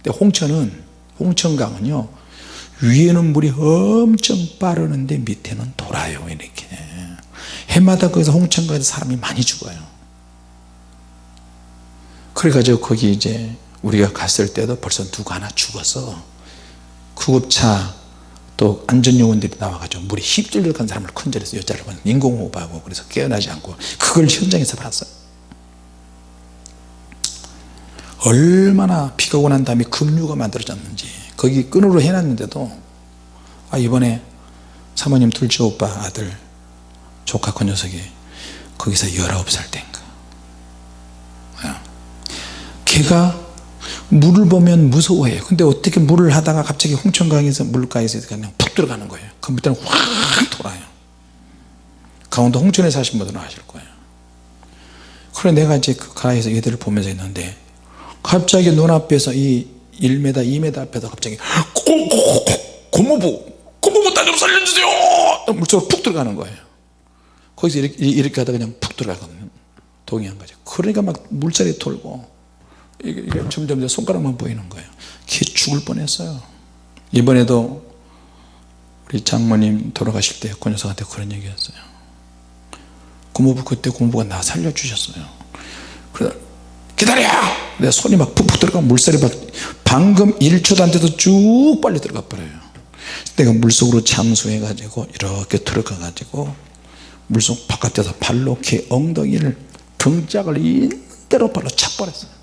근데 홍천은 홍천강은요 위에는 물이 엄청 빠르는데 밑에는 돌아요 이렇게. 해마다 거기서 홍천강에서 사람이 많이 죽어요. 그래가지고 거기 이제 우리가 갔을 때도 벌써 누가 하나 죽어서 구급차 또 안전요원들이 나와가지고 물에 휩쓸려 간 사람을 컨절해서 여자를 인공호흡하고 그래서 깨어나지 않고 그걸 현장에서 봤어요. 얼마나 비가 오고 난 다음에 급류가 만들어졌는지 거기 끈으로 해놨는데도 아 이번에 사모님 둘째 오빠 아들 조카 그 녀석이 거기서 19살 된가 걔가 물을 보면 무서워해요. 근데 어떻게 물을 하다가 갑자기 홍천강에서 물가에서 그냥 푹 들어가는 거예요. 컴퓨터는 확 돌아요. 강원도 홍천에 사신 분들은 아실 거예요. 그래 내가 이제 그 가에서 얘들을 보면서 있는데 갑자기 눈앞에서 이 1m 2m 앞에서 갑자기 고모부 고모부 나좀 살려주세요! 물속으로 푹 들어가는 거예요. 거기서 이렇게, 이렇게 하다 그냥 푹 들어가거든요. 동의한 거죠 그러니까 막 물살이 돌고 이게, 이게 점점 손가락만 보이는 거예요. 기 죽을 뻔했어요. 이번에도 우리 장모님 돌아가실 때그 녀석한테 그런 얘기 했어요. 고모부 그때 고모부가 나 살려주셨어요. 그래 기다려! 내 손이 막 푹푹 들어가 물살이 막 방금 1초도 안 돼도 쭉 빨리 들어가 버려요. 내가 물속으로 잠수해 가지고 이렇게 들어가 가지고 물속 바깥에서 발로 이렇게 엉덩이를 등짝을 이대로 발로 착 버렸어요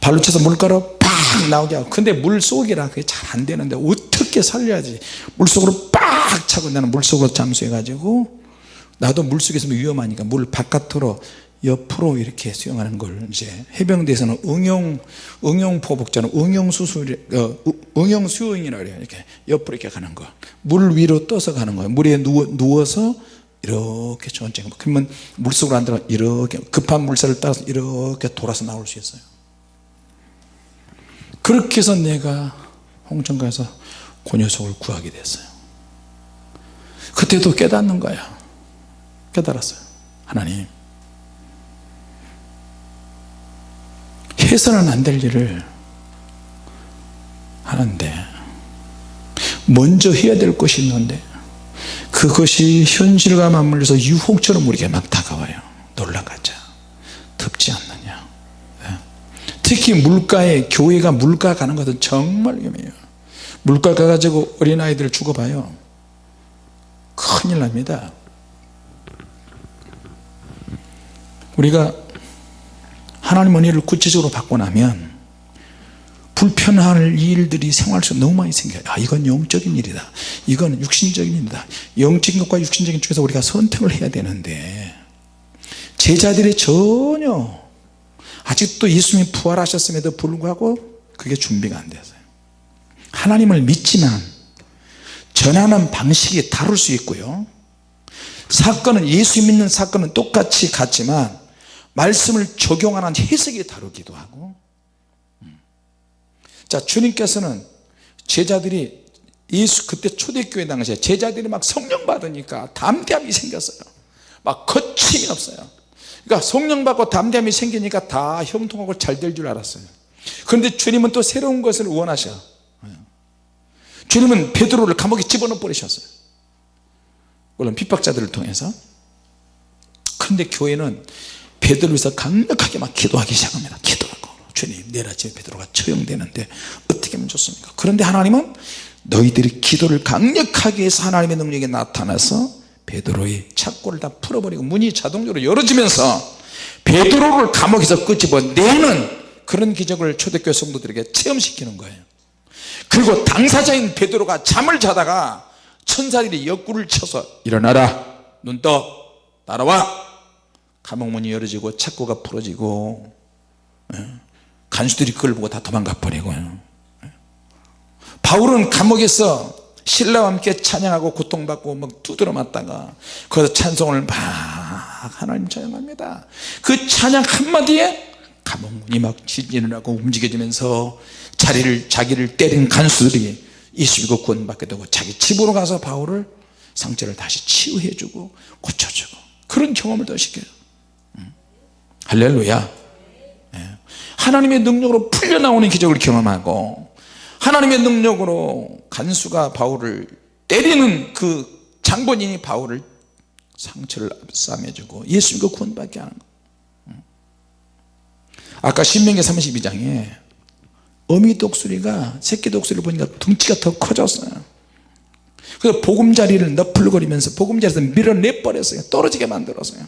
발로 쳐서 물가로 팍 나오게 하고. 근데 물속이라 그게 잘 안 되는데 어떻게 살려야지? 물속으로 빡 차고 나는 물속으로 잠수해 가지고 나도 물속에 있으면 위험하니까 물 바깥으로 옆으로 이렇게 수영하는 걸 이제 해병대에서는 응용 응용 포복자는 응용 수술 어, 응용 수영이라 그래요. 이렇게 옆으로 이렇게 가는 거 물 위로 떠서 가는 거예요. 물에 누워, 누워서 이렇게 천천히 그러면 물속으로 안 들어가 이렇게 급한 물살을 따라서 이렇게 돌아서 나올 수 있어요 그렇게 해서 내가 홍천가에서 그 녀석을 구하게 됐어요. 그때도 깨닫는 거야. 깨달았어요. 하나님 해서는 안 될 일을 하는데 먼저 해야 될 것이 있는데 그것이 현실과 맞물려서 유혹처럼 우리에게 막 다가와요. 놀라가자. 덥지 예. 특히 물가에 교회가 물가 가는 것은 정말 위험해요. 물가 가가지고 어린아이들 죽어봐요. 큰일 납니다. 우리가 하나님 은혜를 구체적으로 받고 나면 불편할 일들이 생활 속에 너무 많이 생겨요. 아 이건 영적인 일이다. 이건 육신적인 일이다. 영적인 것과 육신적인 쪽에서 우리가 선택을 해야 되는데 제자들이 전혀 아직도 예수님이 부활하셨음에도 불구하고 그게 준비가 안 됐어요. 하나님을 믿지만 전하는 방식이 다를 수 있고요. 사건은 예수 믿는 사건은 똑같이 같지만 말씀을 적용하는 해석이 다르기도 하고. 음. 자 주님께서는 제자들이 예수 그때 초대교회 당시에 제자들이 막 성령 받으니까 담대함이 생겼어요. 막 거침이 없어요 그러니까 성령 받고 담대함이 생기니까 다 형통하고 잘 될 줄 알았어요. 그런데 주님은 또 새로운 것을 원하셔. 주님은 베드로를 감옥에 집어넣어 버리셨어요. 물론 핍박자들을 통해서. 그런데 교회는 베드로에서 강력하게 막 기도하기 시작합니다. 기도하고 주님 내일 아침에 베드로가 처형되는데 어떻게 하면 좋습니까? 그런데 하나님은 너희들이 기도를 강력하게 해서 하나님의 능력이 나타나서 베드로의 착고를 다 풀어버리고 문이 자동적으로 열어지면서 베드로를 감옥에서 끄집어내는 그런 기적을 초대교회 성도들에게 체험시키는 거예요 그리고 당사자인 베드로가 잠을 자다가 천사들이 옆구를 쳐서 일어나라 눈떠 따라와 감옥문이 열어지고 착고가 풀어지고 예. 간수들이 그걸 보고 다 도망가 버리고요 예. 바울은 감옥에서 신라와 함께 찬양하고 고통받고 막 두드려 맞다가 거기서 찬송을 막 하나님 찬양합니다 그 찬양 한마디에 감옥문이 막 지진을 하고 움직여지면서 자리를 자기를 때린 간수들이 예수믿고 구원 받게 되고 자기 집으로 가서 바울을 상처를 다시 치유해 주고 고쳐주고 그런 경험을 더 시켜요 음. 할렐루야 예. 하나님의 능력으로 풀려나오는 기적을 경험하고 하나님의 능력으로 간수가 바울을 때리는 그 장본인이 바울을 상처를 싸매주고 예수 믿고 구원받게 하는 거. 음. 아까 신명기 32장에 어미 독수리가 새끼 독수리를 보니까 둥치가 더 커졌어요. 그래서 보금자리를 너풀거리면서 보금자리에서 밀어내 버렸어요. 떨어지게 만들었어요.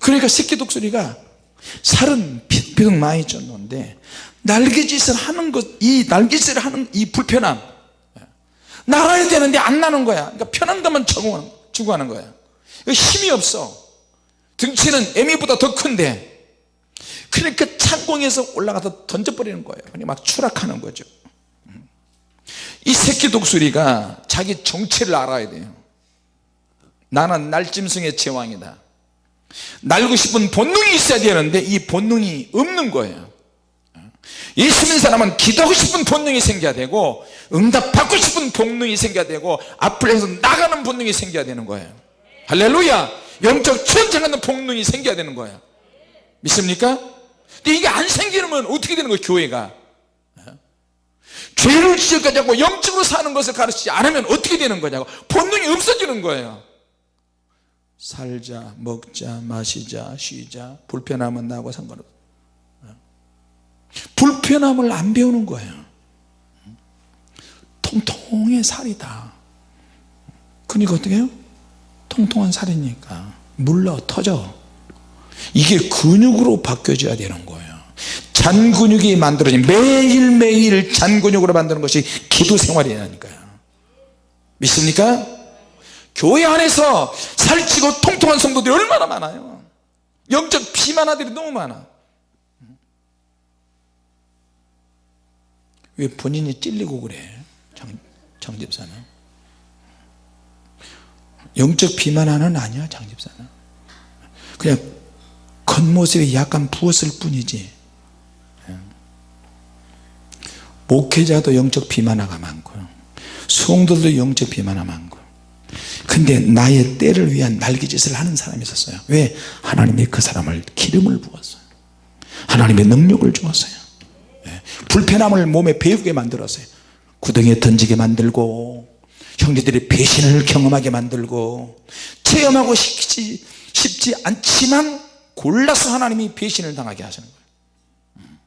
그러니까 새끼 독수리가 살은 비록 많이 쪘는데 날개짓을 하는 것 이 날개짓을 하는 이 불편함. 날아야 되는데 안 나는 거야. 그러니까 편한 것만 추구하는 거야. 힘이 없어. 등치는 애미보다 더 큰데. 그러니까 창공에서 올라가서 던져버리는 거예요. 막 추락하는 거죠. 이 새끼 독수리가 자기 정체를 알아야 돼요. 나는 날짐승의 제왕이다. 날고 싶은 본능이 있어야 되는데 이 본능이 없는 거예요 예수 믿는 사람은 기도하고 싶은 본능이 생겨야 되고 응답받고 싶은 본능이 생겨야 되고 앞을 해서 나가는 본능이 생겨야 되는 거예요. 할렐루야! 영적 천장하는 본능이 생겨야 되는 거예요. 믿습니까? 근데 이게 안 생기면 어떻게 되는 거예요 교회가? 죄를 지적하지 않고 영적으로 사는 것을 가르치지 않으면 어떻게 되는 거냐고. 본능이 없어지는 거예요. 살자 먹자 마시자 쉬자. 불편함은 나하고 상관없어 불편함을 안 배우는 거예요. 통통의 살이다. 그러니까 어떻게 해요? 통통한 살이니까 물러 터져. 이게 근육으로 바뀌어져야 되는 거예요. 잔 근육이 만들어진 매일매일 잔 근육으로 만드는 것이 기도 생활이라니까요. 믿습니까? 교회 안에서 살찌고 통통한 성도들이 얼마나 많아요. 영적 비만아들이 너무 많아 왜 본인이 찔리고 그래 장, 장 집사는? 영적 비만아는 아니야 장 집사는. 그냥 겉모습이 약간 부었을 뿐이지. 목회자도 영적 비만화가 많고 성도들도 영적 비만화 많고. 근데 나의 때를 위한 날개짓을 하는 사람이 있었어요. 왜? 하나님이 그 사람을 기름을 부었어요. 하나님의 능력을 주었어요. 예. 불편함을 몸에 배우게 만들었어요. 구덩이에 던지게 만들고 형제들이 배신을 경험하게 만들고 체험하고 싶지, 싶지 않지만 골라서 하나님이 배신을 당하게 하시는 거예요. 음.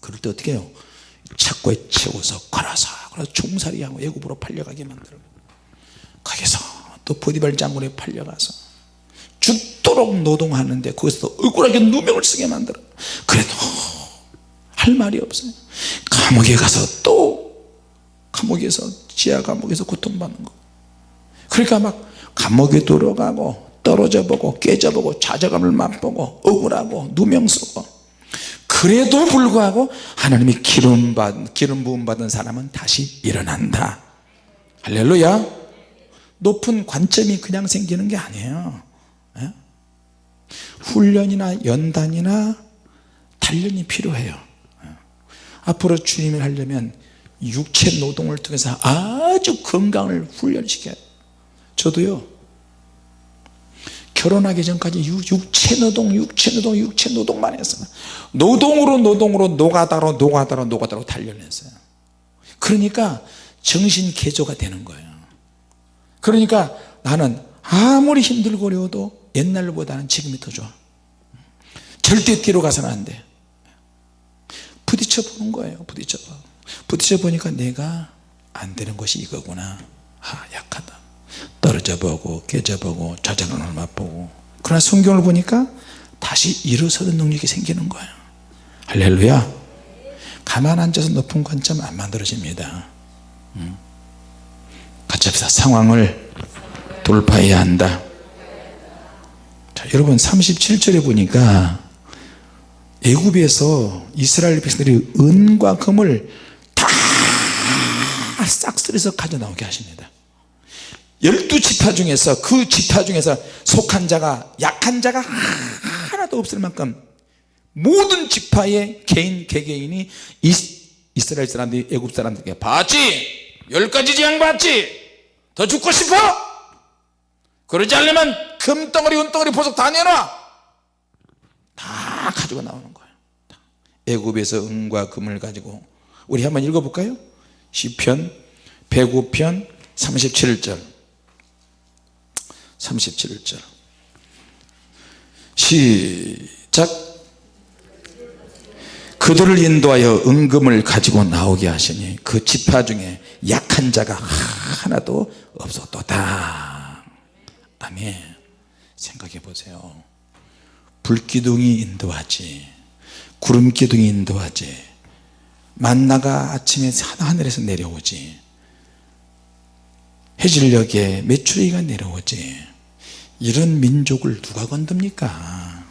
그럴 때 어떻게 해요? 착고에 채워서 걸어서 그래서 종살이하고 애굽으로 팔려가게 만들고 거기서 또 보디발 장군에 팔려가서 죽도록 노동하는데 거기서 억울하게 누명을 쓰게 만들어 그래도 할 말이 없어요. 감옥에 가서 또 감옥에서 지하 감옥에서 고통받는 거. 그러니까 막 감옥에 들어가고 떨어져 보고 깨져 보고 좌절감을 맛보고 억울하고 누명 쓰고 그래도 불구하고 하나님이 기름, 받, 기름 부음 받은 사람은 다시 일어난다. 할렐루야. 높은 관점이 그냥 생기는 게 아니에요. 예? 훈련이나 연단이나 단련이 필요해요. 예? 앞으로 주님을 하려면 육체 노동을 통해서 아주 건강을 훈련시켜요 저도요 결혼하기 전까지 육체 노동 육체 노동 육체 노동만 했어요. 노동으로 노동으로 노가다로 노가다로 노가다로 단련했어요. 그러니까 정신 개조가 되는 거예요. 그러니까 나는 아무리 힘들고 어려워도 옛날보다는 지금이 더 좋아. 절대 뒤로 가서는 안돼 부딪혀 보는 거예요 부딪혀 봐. 부딪혀 보니까 내가 안 되는 것이 이거구나. 아 약하다. 떨어져 보고 깨져 보고 좌절감을 맛보고. 그러나 성경을 보니까 다시 일어서는 능력이 생기는 거예요. 할렐루야. 가만 앉아서 높은 관점 안 만들어집니다. 음. 같이 합시다 상황을 돌파해야 한다. 자, 여러분 37절에 보니까 애굽에서 이스라엘 백성들이 은과 금을 다 싹쓸이서 가져 나오게 하십니다. 열두 지파 중에서 그 지파 중에서 속한 자가 약한 자가 하나도 없을 만큼 모든 지파의 개인 개개인이 이스라엘 사람들이 애굽 사람들에게 봤지? 열 가지 재앙 봤지? 더 죽고 싶어? 그러지 않으면 금덩어리 은덩어리 보석 다 내놔 다 가지고 나오는 거예요. 애굽에서 은과 금을 가지고. 우리 한번 읽어볼까요? 시편 105편 37절. 37절. 시작. 그들을 인도하여 은금을 가지고 나오게 하시니 그 지파 중에 약한 자가 하나도 없었도다. 아멘. 생각해 보세요 불기둥이 인도하지 구름기둥이 인도하지 만나가 아침에 하늘에서 내려오지 해질녘에 메추리가 내려오지 이런 민족을 누가 건듭니까?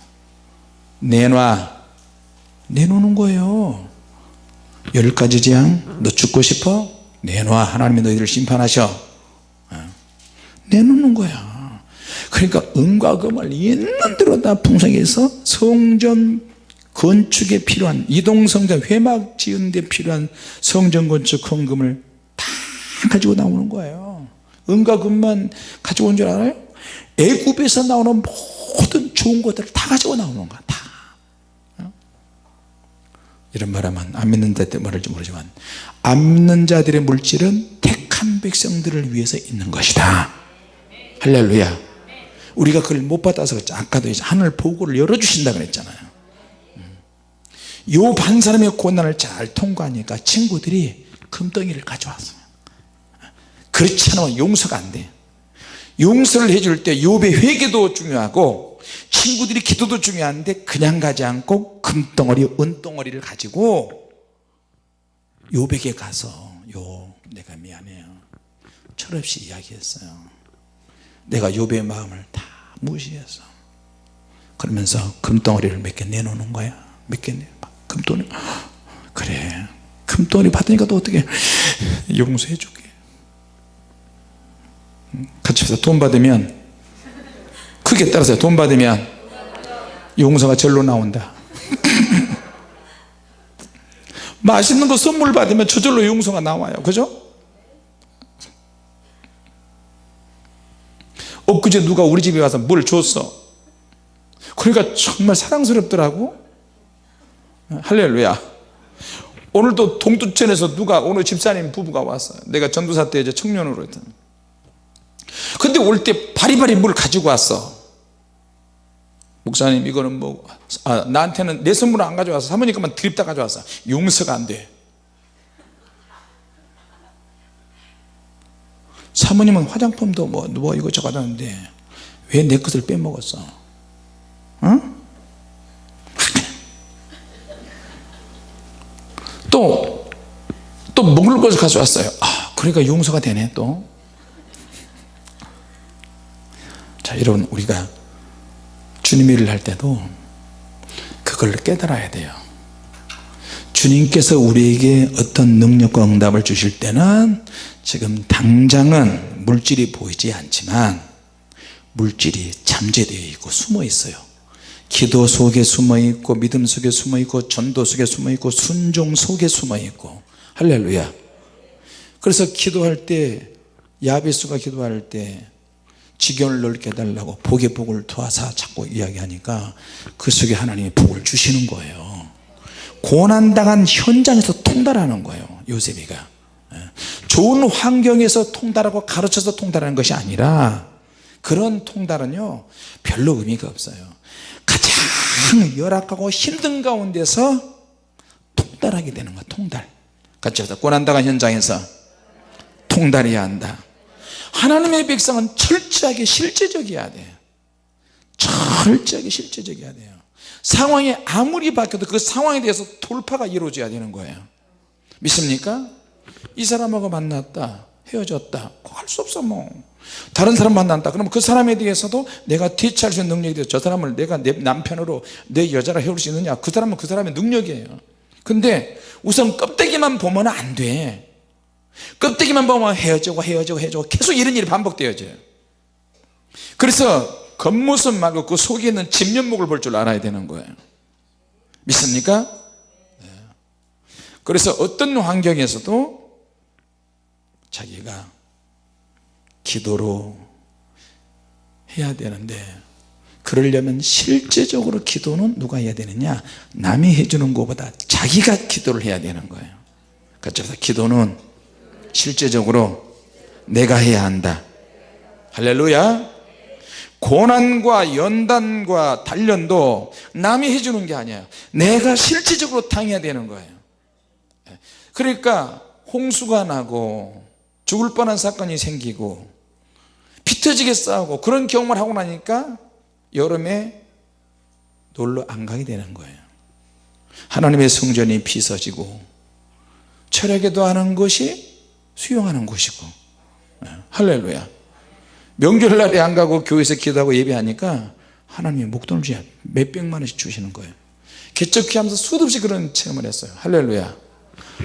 내놔. 내놓는 거예요. 열 가지 재앙 너 죽고 싶어? 내놔. 하나님이 너희를 심판하셔. 어. 내놓는 거야 그러니까 은과 금을 있는 대로 다 풍성해서 성전 건축에 필요한 이동성전 회막 지은 데 필요한 성전 건축 헌금을 다 가지고 나오는 거예요 은과 금만 가지고 온 줄 알아요? 애굽에서 나오는 모든 좋은 것들을 다 가지고 나오는 거야 다 어? 이런 말하면 안 믿는 자들 말할지 모르지만 안 믿는 자들의 물질은 택한 백성들을 위해서 있는 것이다 할렐루야 우리가 그걸 못 받아서 그랬죠. 아까도 이제 하늘 보고를 열어주신다 그랬잖아요. 요 반 사람의 고난을 잘 통과하니까 친구들이 금덩이를 가져왔어요. 그렇지 않으면 용서가 안돼. 용서를 해줄 때 욥의 회개도 중요하고 친구들이 기도도 중요한데 그냥 가지 않고 금덩어리 은덩어리를 가지고 욥에게 가서 요 내가 미안해요. 철없이 이야기했어요 내가 욥의 마음을 다 무시해서 그러면서 금덩어리를 몇 개 내놓는 거야. 몇 개 내. 금돈이 그래. 금돈이 받으니까 또 어떻게 용서해 줄게. 같이 해서 돈 받으면 크게 따라서 돈 받으면 용서가 절로 나온다. 맛있는 거 선물 받으면 저절로 용서가 나와요. 그죠? 엊그제 누가 우리 집에 와서 뭘 줬어? 그러니까 정말 사랑스럽더라고. 할렐루야. 오늘도 동두천에서 누가 오늘 집사님 부부가 왔어요 내가 전도사 때 이제 청년으로 했던. 근데 올 때 바리바리 물 가지고 왔어. 목사님 이거는 뭐 아, 나한테는 내 선물을 안 가져와서 사모님께만 드립다 가져왔어 용서가 안돼 사모님은 화장품도 뭐, 뭐 이거 저거 하는데 왜 내 것을 빼먹었어 어? 또, 또 먹을 것을 가져왔어요. 아, 그러니까 용서가 되네, 또. 자, 여러분, 우리가 주님 일을 할 때도 그걸 깨달아야 돼요. 주님께서 우리에게 어떤 능력과 응답을 주실 때는 지금 당장은 물질이 보이지 않지만 물질이 잠재되어 있고 숨어 있어요. 기도 속에 숨어 있고 믿음 속에 숨어 있고 전도 속에 숨어 있고 순종 속에 숨어 있고. 할렐루야. 그래서 기도할 때 야베수가 기도할 때 지경을 넓게 해달라고 복의 복을 도와서 자꾸 이야기하니까 그 속에 하나님이 복을 주시는 거예요 고난당한 현장에서 통달하는 거예요 요셉이가. 예. 좋은 환경에서 통달하고 가르쳐서 통달하는 것이 아니라 그런 통달은요 별로 의미가 없어요. 가장 열악하고 힘든 가운데서 통달하게 되는 거야 통달. 같이 하자. 고난당한 현장에서 통달해야 한다. 하나님의 백성은 철저하게 실제적이어야 돼. 철저하게 실제적이어야 돼요 상황이 아무리 바뀌어도 그 상황에 대해서 돌파가 이루어져야 되는 거예요. 믿습니까? 이 사람하고 만났다 헤어졌다. 할 수 없어 뭐. 다른 사람 만난다. 그러면 그 사람에 대해서도 내가 대처할 수 있는 능력이 돼서 저 사람을 내가 내 남편으로 내 여자로 해올 수 있느냐. 그 사람은 그 사람의 능력이에요. 근데 우선 껍데기만 보면 안돼. 껍데기만 보면 헤어지고 헤어지고 헤어지고 계속 이런 일이 반복되어져요. 그래서 겉모습 말고 그 속에 있는 진면목을 볼 줄 알아야 되는 거예요. 믿습니까? 네. 그래서 어떤 환경에서도 자기가 기도로 해야 되는데 그러려면 실제적으로 기도는 누가 해야 되느냐? 남이 해주는 것보다 자기가 기도를 해야 되는 거예요. 그래서 기도는 실제적으로 내가 해야 한다. 할렐루야 고난과 연단과 단련도 남이 해주는 게 아니에요. 내가 실질적으로 당해야 되는 거예요. 그러니까 홍수가 나고 죽을 뻔한 사건이 생기고 피 터지게 싸우고 그런 경험을 하고 나니까 여름에 놀러 안 가게 되는 거예요. 하나님의 성전이 비서지고 철회기도 하는 것이 수용하는 것이고. 할렐루야 명절날에 안 가고 교회에서 기도하고 예배하니까 하나님이 목돈을 주야 몇백만 원씩 주시는 거예요. 개척기 하면서 수도 없이 그런 체험을 했어요. 할렐루야.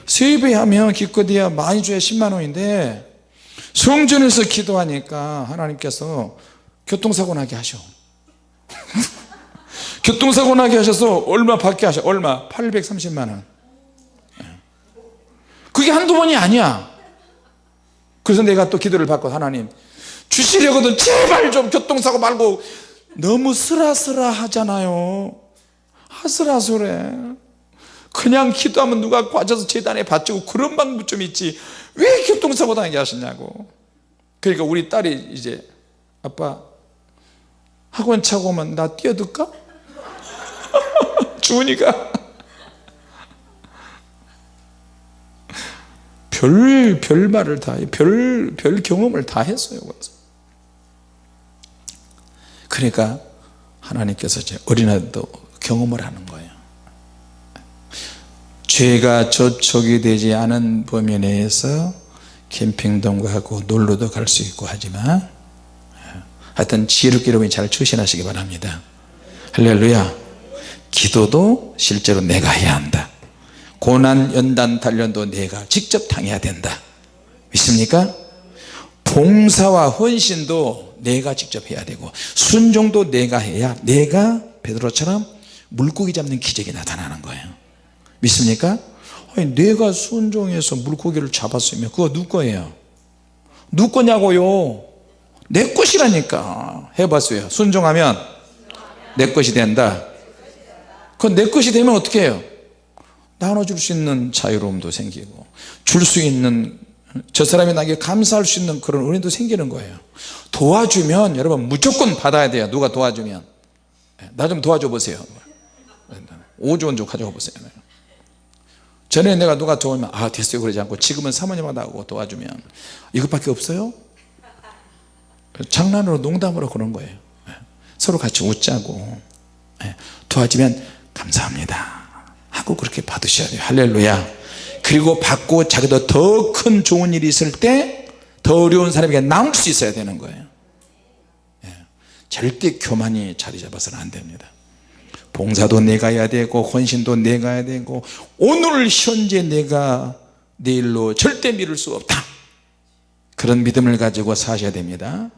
세배하면 기껏해야 많이 줘야 10만 원인데 성전에서 기도하니까 하나님께서 교통사고 나게 하셔. 교통사고 나게 하셔서 얼마 받게 하셔? 얼마? 830만 원. 그게 한두 번이 아니야. 그래서 내가 또 기도를 받고 하나님 주시려거든 제발 좀 교통사고 말고 너무 쓰라쓰라 하잖아요 아슬아슬해 그냥 기도하면 누가 과져서 재단에 바치고 그런 방법 좀 있지 왜 교통사고 당하게 하시냐고 그러니까 우리 딸이 이제 아빠 학원 차고 오면 나 뛰어들까? 주은이가 별, 별 말을 다 해. 별, 별 경험을 다 했어요. 그래서. 그러니까 하나님께서 이제 어린아이도 경험을 하는 거예요. 죄가 저촉이 되지 않은 범위 내에서 캠핑도 가고 놀러도 갈 수 있고 하지만 하여튼 지혜롭게 여러분이 잘 추신하시기 바랍니다. 할렐루야. 기도도 실제로 내가 해야 한다. 고난 연단 단련도 내가 직접 당해야 된다 믿습니까? 봉사와 헌신도 내가 직접 해야 되고 순종도 내가 해야 내가 베드로처럼 물고기 잡는 기적이 나타나는 거예요 믿습니까? 아니, 내가 순종해서 물고기를 잡았으면 그거 누구 거예요? 누구 거냐고요 내 것이라니까 해봤어요 순종하면 내 것이 된다 그건 내 것이 되면 어떻게 해요? 나눠줄 수 있는 자유로움도 생기고 줄 수 있는 저 사람이 나에게 감사할 수 있는 그런 은혜도 생기는 거예요. 도와주면 여러분 무조건 받아야 돼요. 누가 도와주면. 예, 나좀 도와줘 보세요. 5조 원 좀 가져가 보세요. 전에 내가 누가 도우면 아 됐어요. 그러지 않고 지금은 사모님하고 나고 도와주면. 이것밖에 없어요? 장난으로 농담으로 그런 거예요. 예, 서로 같이 웃자고. 예, 도와주면 감사합니다. 하고 그렇게 받으셔야 돼요. 할렐루야 그리고 받고 자기도 더 큰 좋은 일이 있을 때 더 어려운 사람에게 나올 수 있어야 되는 거예요. 예. 절대 교만이 자리 잡아서는 안 됩니다. 봉사도 내가 해야 되고 헌신도 내가 해야 되고 오늘 현재 내가 내일로 절대 미룰 수 없다. 그런 믿음을 가지고 사셔야 됩니다.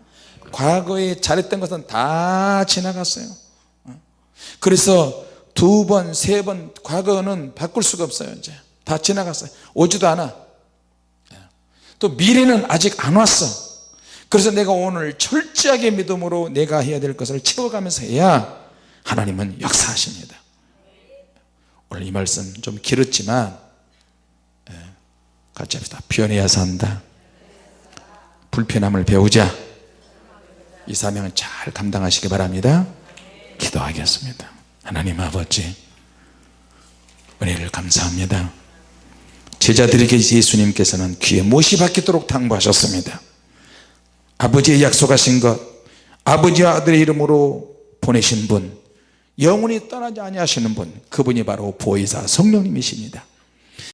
과거에 잘했던 것은 다 지나갔어요. 그래서 두 번, 세 번 과거는 바꿀 수가 없어요 이제 다 지나갔어요. 오지도 않아. 또 미래는 아직 안 왔어. 그래서 내가 오늘 철저하게 믿음으로 내가 해야 될 것을 채워가면서 해야 하나님은 역사하십니다. 오늘 이 말씀 좀 길었지만 예, 같이 합시다. 변해야 산다. 불편함을 배우자. 이 사명을 잘 감당하시기 바랍니다. 기도하겠습니다. 하나님 아버지 은혜를 감사합니다 제자들에게 예수님께서는 귀에 못이 박히도록 당부하셨습니다. 아버지의 약속하신 것 아버지와 아들의 이름으로 보내신 분 영원히 떠나지 아니하시는 분 그분이 바로 보혜사 성령님이십니다